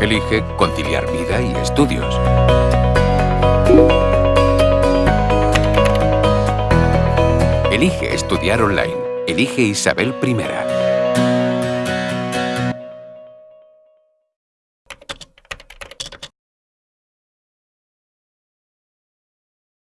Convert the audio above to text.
Elige conciliar vida y estudios. Elige estudiar online. Elige Isabel I.